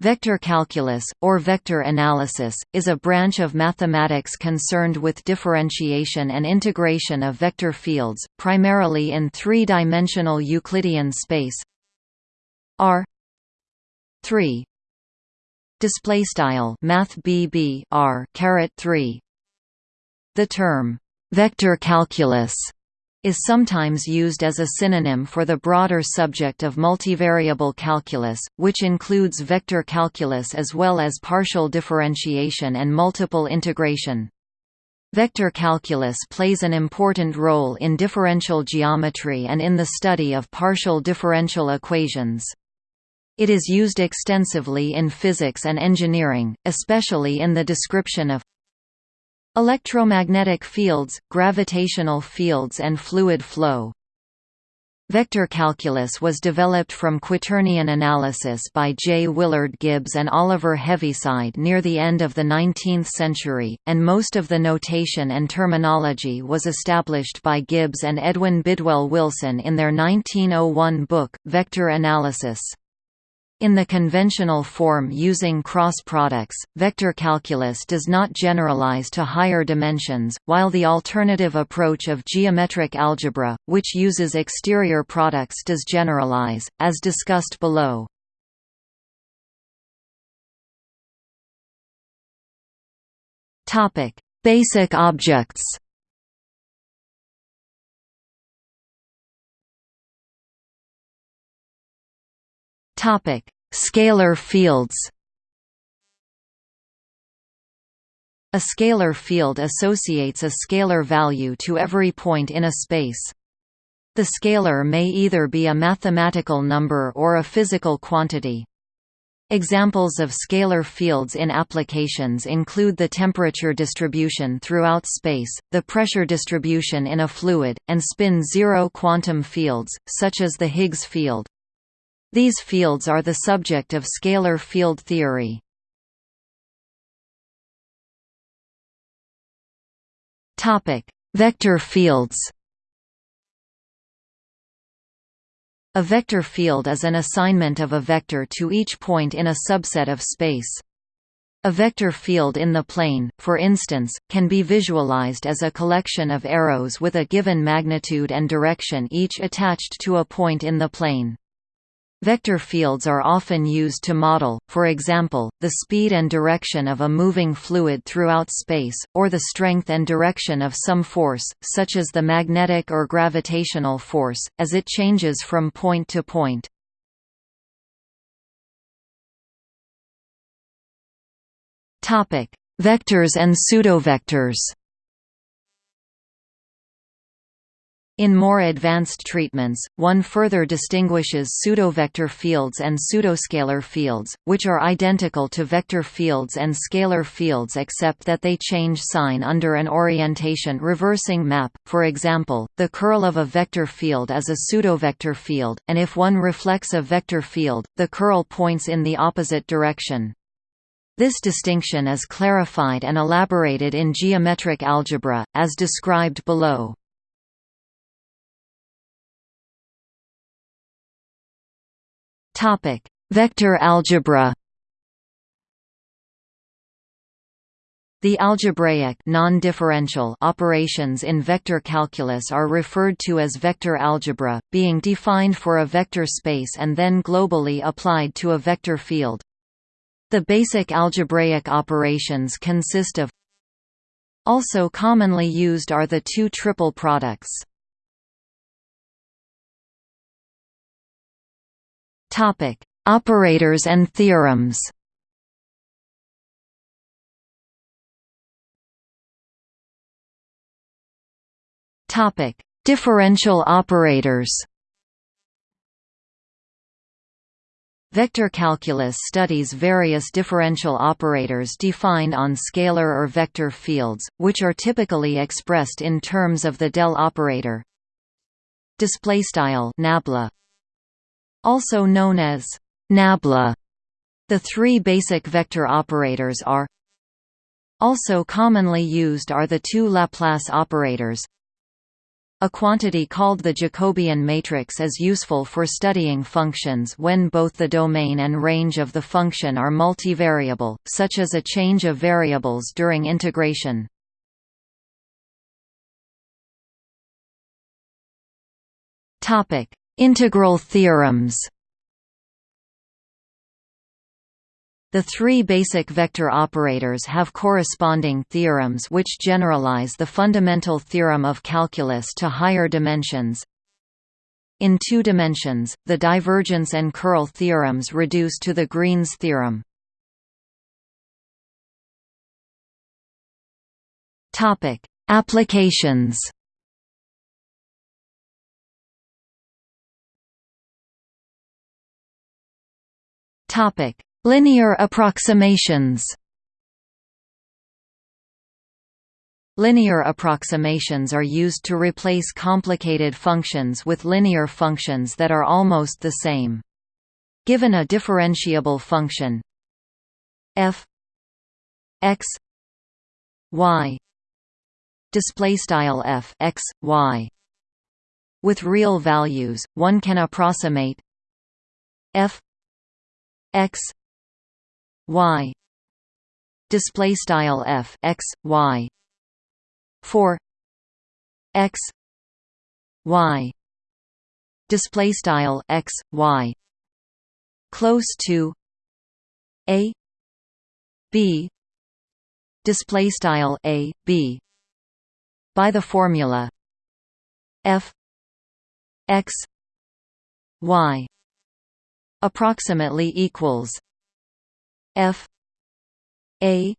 Vector calculus, or vector analysis, is a branch of mathematics concerned with differentiation and integration of vector fields, primarily in three-dimensional Euclidean space. R 3 display style R caret 3 the term vector calculus is sometimes used as a synonym for the broader subject of multivariable calculus, which includes vector calculus as well as partial differentiation and multiple integration. Vector calculus plays an important role in differential geometry and in the study of partial differential equations. It is used extensively in physics and engineering, especially in the description of Electromagnetic fields, gravitational fields and fluid flow Vector calculus was developed from quaternion analysis by J. Willard Gibbs and Oliver Heaviside near the end of the 19th century, and most of the notation and terminology was established by Gibbs and Edwin Bidwell Wilson in their 1901 book, Vector Analysis. In the conventional form using cross products, vector calculus does not generalize to higher dimensions, while the alternative approach of geometric algebra, which uses exterior products does generalize, as discussed below. Basic objects Topic: Scalar fields. A scalar field associates a scalar value to every point in a space. The scalar may either be a mathematical number or a physical quantity. Examples of scalar fields in applications include the temperature distribution throughout space, the pressure distribution in a fluid, and spin-zero quantum fields, such as the Higgs field. These fields are the subject of scalar field theory. Topic: Vector fields. A vector field is an assignment of a vector to each point in a subset of space. A vector field in the plane, for instance, can be visualized as a collection of arrows with a given magnitude and direction each attached to a point in the plane. Vector fields are often used to model, for example, the speed and direction of a moving fluid throughout space, or the strength and direction of some force, such as the magnetic or gravitational force, as it changes from point to point. Vectors and pseudovectors In more advanced treatments, one further distinguishes pseudovector fields and pseudoscalar fields, which are identical to vector fields and scalar fields except that they change sign under an orientation reversing map. For example, the curl of a vector field is a pseudovector field, and if one reflects a vector field, the curl points in the opposite direction. This distinction is clarified and elaborated in geometric algebra, as described below. Topic: Vector algebra. The algebraic non-differential operations in vector calculus are referred to as vector algebra, being defined for a vector space and then globally applied to a vector field. The basic algebraic operations consist of Also commonly used are the two triple products. Topic: Operators and theorems. Topic: Differential operators. Vector calculus studies various differential operators defined on scalar or vector fields, which are typically expressed in terms of the del operator. Display style nabla also known as nabla. The three basic vector operators are also commonly used are the two Laplace operators A quantity called the Jacobian matrix is useful for studying functions when both the domain and range of the function are multivariable, such as a change of variables during integration. Integral theorems The three basic vector operators have corresponding theorems which generalize the fundamental theorem of calculus to higher dimensions. In two dimensions, the divergence and curl theorems reduce to the Green's theorem. Applications Topic Linear approximations Linear approximations are used to replace complicated functions with linear functions that are almost the same. Given a differentiable function f x y display style f x y with real values one can approximate f x y display style f x y for x y display style x y close to a b display style a b by the formula f x y approximately equals F A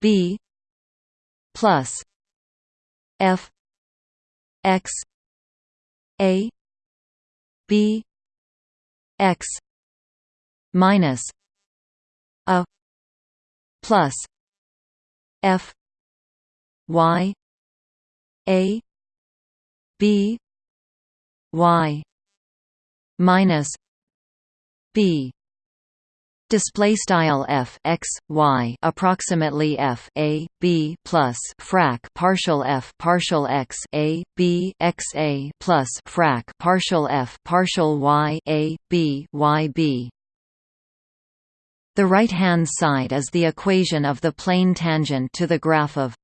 B plus F X A B X minus A plus F Y A B Y minus B. Display style f x y approximately f a b plus frac partial f partial x a b x a plus frac partial f partial y a b y b. The right hand side is the equation of the plane tangent to the graph of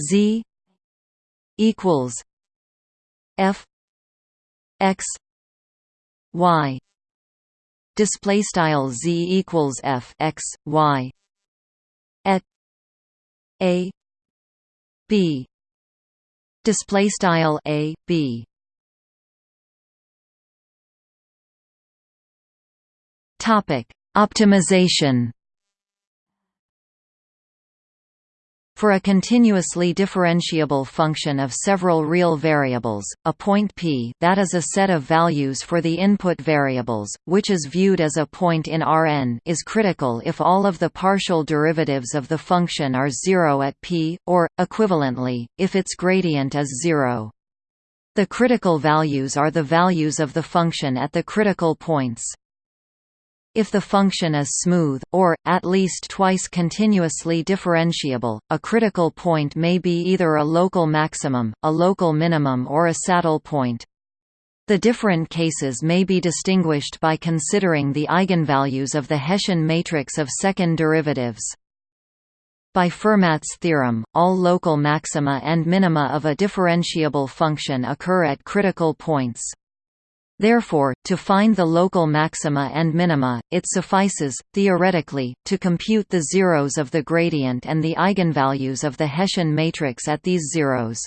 z equals f x y display style z equals f x y at a b display style a b. Topic optimization For a continuously differentiable function of several real variables, a point p that is a set of values for the input variables, which is viewed as a point in Rn is critical if all of the partial derivatives of the function are zero at p, or, equivalently, if its gradient is zero. The critical values are the values of the function at the critical points. If the function is smooth, or, at least twice continuously differentiable, a critical point may be either a local maximum, a local minimum or a saddle point. The different cases may be distinguished by considering the eigenvalues of the Hessian matrix of second derivatives. By Fermat's theorem, all local maxima and minima of a differentiable function occur at critical points. Therefore, to find the local maxima and minima, it suffices, theoretically, to compute the zeros of the gradient and the eigenvalues of the Hessian matrix at these zeros.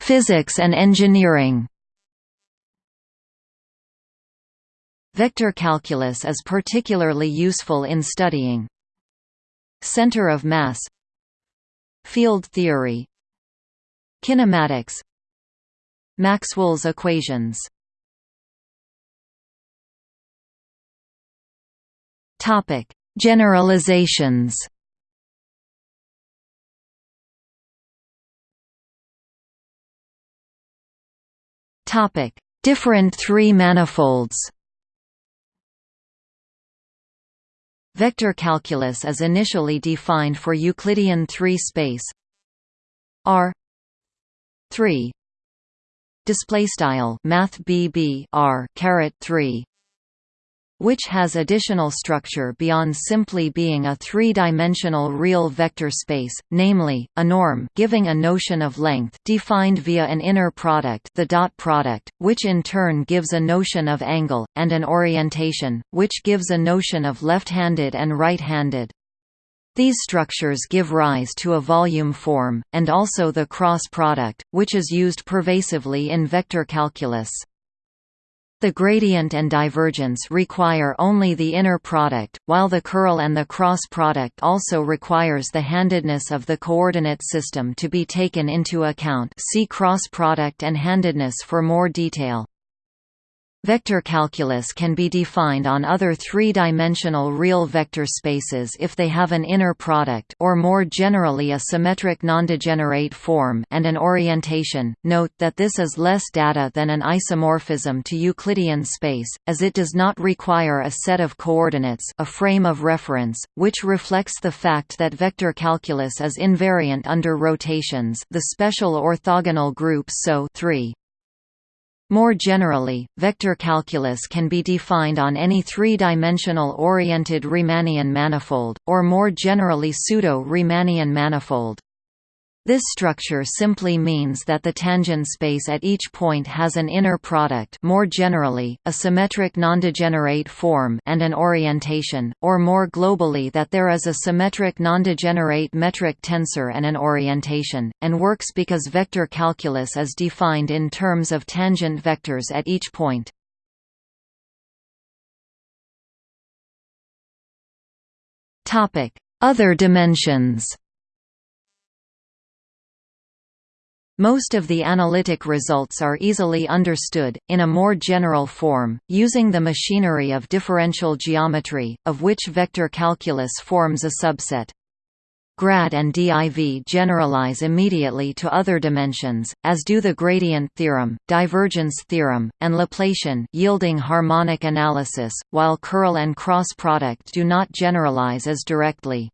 Physics and engineering Vector calculus is particularly useful in studying center of mass field theory Kinematics Maxwell's equations Topic: Generalizations. Topic: Different three manifolds. Vector calculus is initially defined for Euclidean 3 space R 3 display style math BB R caret 3 which has additional structure beyond simply being a three-dimensional real vector space, namely, a norm giving a notion of length defined via an inner product the dot product, which in turn gives a notion of angle, and an orientation, which gives a notion of left-handed and right-handed. These structures give rise to a volume form, and also the cross product, which is used pervasively in vector calculus. The gradient and divergence require only the inner product, while the curl and the cross product also requires the handedness of the coordinate system to be taken into account see cross product and handedness for more detail. Vector calculus can be defined on other three-dimensional real vector spaces if they have an inner product or more generally a symmetric nondegenerate form and an orientation. Note that this is less data than an isomorphism to Euclidean space, as it does not require a set of coordinates a frame of reference, which reflects the fact that vector calculus is invariant under rotations the special orthogonal group SO 3. More generally, vector calculus can be defined on any three-dimensional oriented Riemannian manifold, or more generally pseudo-Riemannian manifold. This structure simply means that the tangent space at each point has an inner product more generally, a symmetric nondegenerate form and an orientation, or more globally that there is a symmetric nondegenerate metric tensor and an orientation, and works because vector calculus is defined in terms of tangent vectors at each point. Other dimensions Most of the analytic results are easily understood, in a more general form, using the machinery of differential geometry, of which vector calculus forms a subset. Grad and div generalize immediately to other dimensions, as do the gradient theorem, divergence theorem, and Laplacian yielding harmonic analysis, while curl and cross product do not generalize as directly.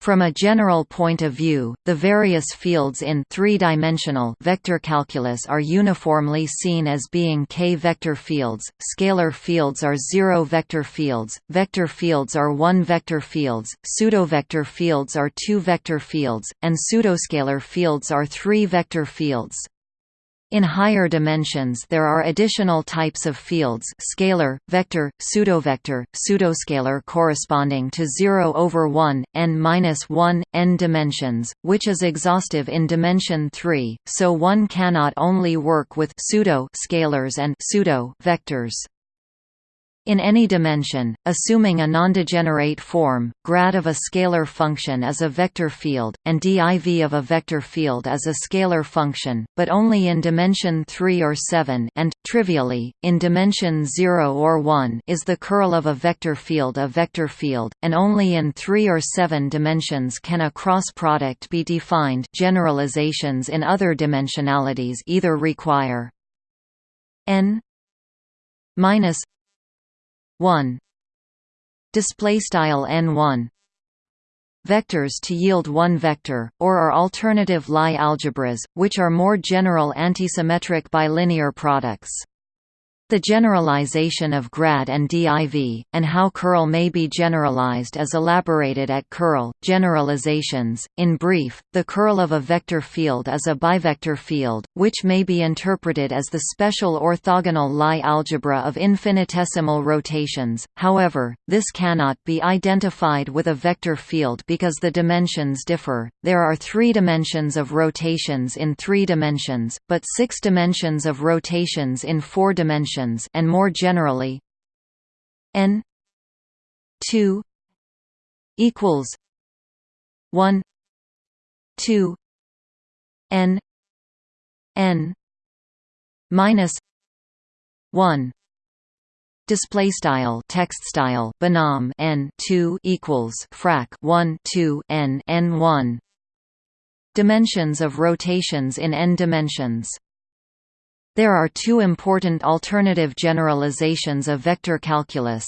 From a general point of view, the various fields in three-dimensional vector calculus are uniformly seen as being k-vector fields, scalar fields are zero-vector fields, vector fields are one-vector fields, pseudovector fields are two-vector fields, and pseudoscalar fields are three-vector fields. In higher dimensions there are additional types of fields scalar, vector, pseudovector, pseudoscalar corresponding to 0 over 1, n-1, n dimensions, which is exhaustive in dimension 3, so one cannot only work with pseudo scalars and pseudo vectors. In any dimension, assuming a nondegenerate form, grad of a scalar function is a vector field, and div of a vector field is a scalar function, but only in dimension 3 or 7 and, trivially, in dimension 0 or 1 is the curl of a vector field a vector field, and only in 3 or 7 dimensions can a cross product be defined generalizations in other dimensionalities either require n minus 1 display style n1 vectors to yield one vector or are alternative Lie algebras which are more general antisymmetric bilinear products the generalization of grad and div, and how curl may be generalized is elaborated at curl, generalizations. In brief, the curl of a vector field is a bivector field, which may be interpreted as the special orthogonal Lie algebra of infinitesimal rotations, however, this cannot be identified with a vector field because the dimensions differ. There are three dimensions of rotations in three dimensions, but six dimensions of rotations in four dimensions functions and more generally n 2 equals 1 2 n n minus 1 display style text style binom n 2 equals frac 1 2 n n 1 dimensions of rotations in n dimensions there are two important alternative generalizations of vector calculus.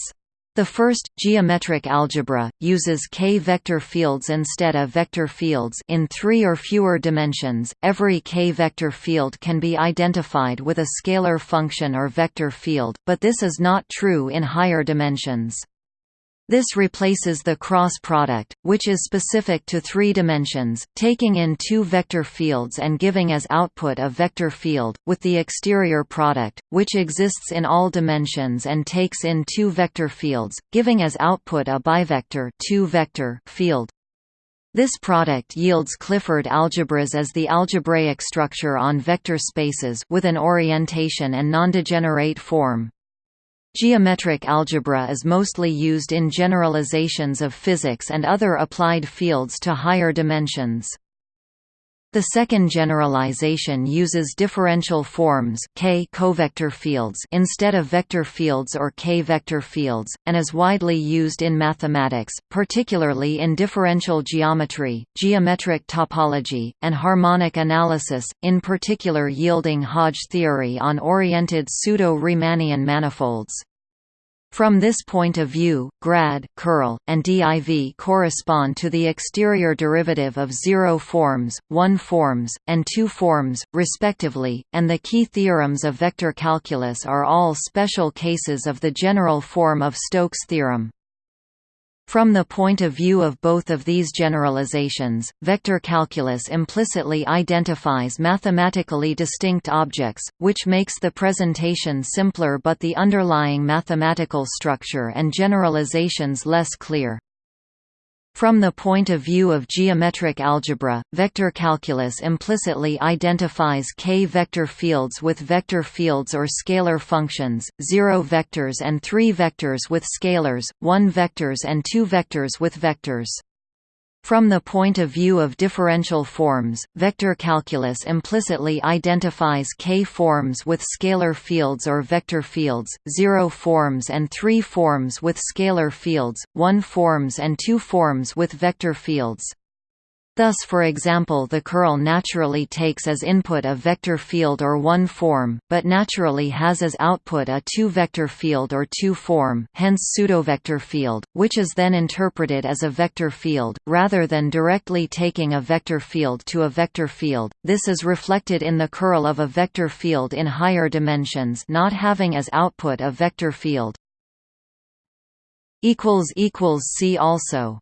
The first, geometric algebra, uses k-vector fields instead of vector fields in three or fewer dimensions. Every k-vector field can be identified with a scalar function or vector field, but this is not true in higher dimensions. This replaces the cross product, which is specific to three dimensions, taking in two vector fields and giving as output a vector field, with the exterior product, which exists in all dimensions and takes in two vector fields, giving as output a bivector two -vector field. This product yields Clifford algebras as the algebraic structure on vector spaces with an orientation and nondegenerate form. Geometric algebra is mostly used in generalizations of physics and other applied fields to higher dimensions. The second generalization uses differential forms k covector fields instead of vector fields or k-vector fields, and is widely used in mathematics, particularly in differential geometry, geometric topology, and harmonic analysis, in particular yielding Hodge theory on oriented pseudo-Riemannian manifolds. From this point of view, grad, curl, and div correspond to the exterior derivative of zero forms, one forms, and two forms, respectively, and the key theorems of vector calculus are all special cases of the general form of Stokes' theorem. From the point of view of both of these generalizations, vector calculus implicitly identifies mathematically distinct objects, which makes the presentation simpler but the underlying mathematical structure and generalizations less clear. From the point of view of geometric algebra, vector calculus implicitly identifies k-vector fields with vector fields or scalar functions, zero vectors and three vectors with scalars, one vectors and two vectors with vectors. From the point of view of differential forms, vector calculus implicitly identifies k-forms with scalar fields or vector fields, zero forms and three forms with scalar fields, one forms and two forms with vector fields. Thus for example the curl naturally takes as input a vector field or one form, but naturally has as output a two-vector field or two form hence pseudovector field, which is then interpreted as a vector field, rather than directly taking a vector field to a vector field. This is reflected in the curl of a vector field in higher dimensions not having as output a vector field. See also